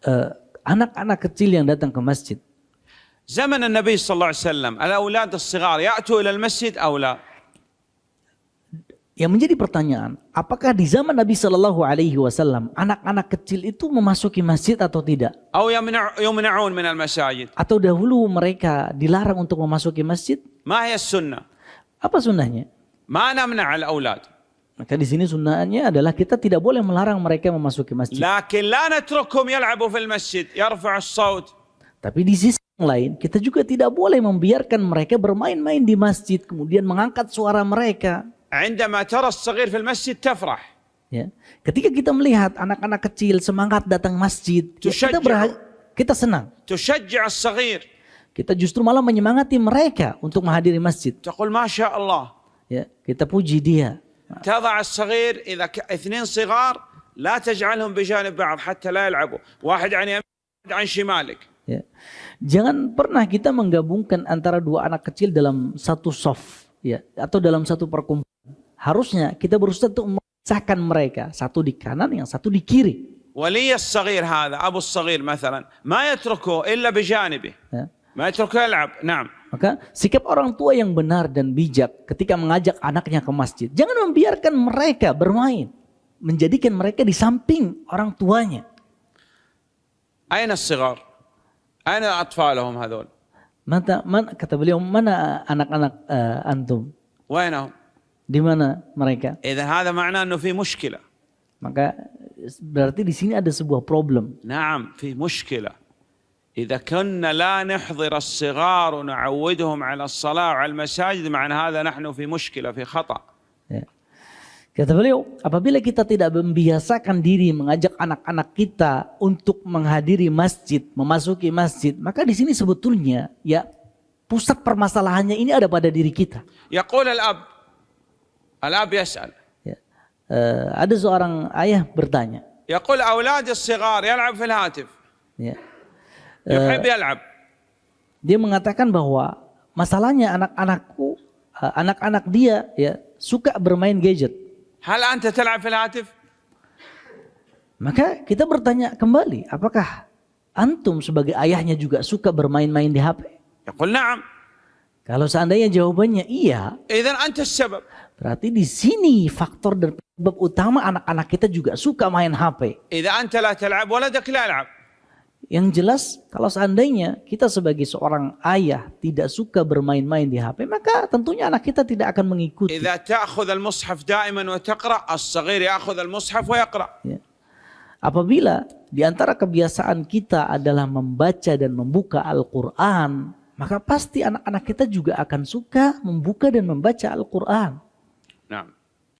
Eh, anak-anak kecil yang datang ke masjid. Zaman Nabi sallallahu alaihi wasallam, al-aulad as-sighar ya'tu ke masjid, aw? Yang menjadi pertanyaan, apakah di zaman Nabi Shallallahu Alaihi Wasallam anak-anak kecil itu memasuki masjid atau tidak? Atau dahulu mereka dilarang untuk memasuki masjid? Apa sunnahnya? Mana? Maka di sini sunnahnya adalah kita tidak boleh melarang mereka memasuki masjid. لكن لا نتركهم يلعبوا في المسجد يرفع الصوت Tapi di sisi yang lain, kita juga tidak boleh membiarkan mereka bermain-main di masjid, kemudian mengangkat suara mereka. عندما ترى الصغير في المسجد تفرح Ya. Ketika kita melihat anak-anak kecil semangat datang masjid, ya kita Tusyajja'u. berha- kita senang. تشجع الصغير Kita justru malah menyemangati mereka untuk menghadiri masjid. تقول ما شاء الله Ya, kita puji dia. تضع الصغير إذا ك... اثنين صغار لا تجعلهم بجانب بعض حتى لا يلعبوا واحد عن يمينك واحد عن شمالك Ya. Jangan pernah kita menggabungkan antara dua anak kecil dalam satu soft, ya, atau dalam satu perkumpulan. Harusnya kita berusaha untuk memisahkan mereka, satu di kanan, yang satu di kiri. ولي الصغير هذا أبو الصغير مثلا ما يتركه إلا بجانبه Ya. ما يتركه يلعب نعم maka sikap orang tua yang benar dan bijak ketika mengajak anaknya ke masjid. Jangan membiarkan mereka bermain. Menjadikan mereka di samping orang tuanya. Aina sigar? Aina atfalahum hadol? Mata, man, kata beliau, mana anak-anak uh, antum? Wainahum? Di mana mereka? Idan hadha ma'na anu fi muskila. Maka berarti di sini ada sebuah problem. Naam, fi muskila. إذا كنا لا نحضر الصغار ونعودهم على الصلاة وعلى المساجد معنى هذا نحن في مشكلة في خطأ Ya. Kata beliau, apabila kita tidak membiasakan diri mengajak anak-anak kita untuk menghadiri masjid, memasuki masjid, maka di sini sebetulnya ya pusat permasalahannya ini ada pada diri kita. يقول الأب الأب يسأل Ya. Eh, ada seorang ayah bertanya, يقول أولادي الصغار يلعب في الهاتف ya. يحب يلعب dia mengatakan bahwa masalahnya anak-anakku, eh, anak-anak dia ya suka bermain gadget. هل أنت تلعب في الهاتف Maka kita bertanya kembali, apakah antum sebagai ayahnya juga suka bermain-main di HP? يقول نعم Kalau seandainya jawabannya iya, إذا أنت السبب berarti di sini faktor dan penyebab utama anak-anak kita juga suka main HP. Yang jelas kalau seandainya kita sebagai seorang ayah tidak suka bermain-main di HP, maka tentunya anak kita tidak akan mengikuti. Ya. Apabila di antara kebiasaan kita adalah membaca dan membuka Al-Quran, maka pasti anak-anak kita juga akan suka membuka dan membaca Al-Quran. Nah.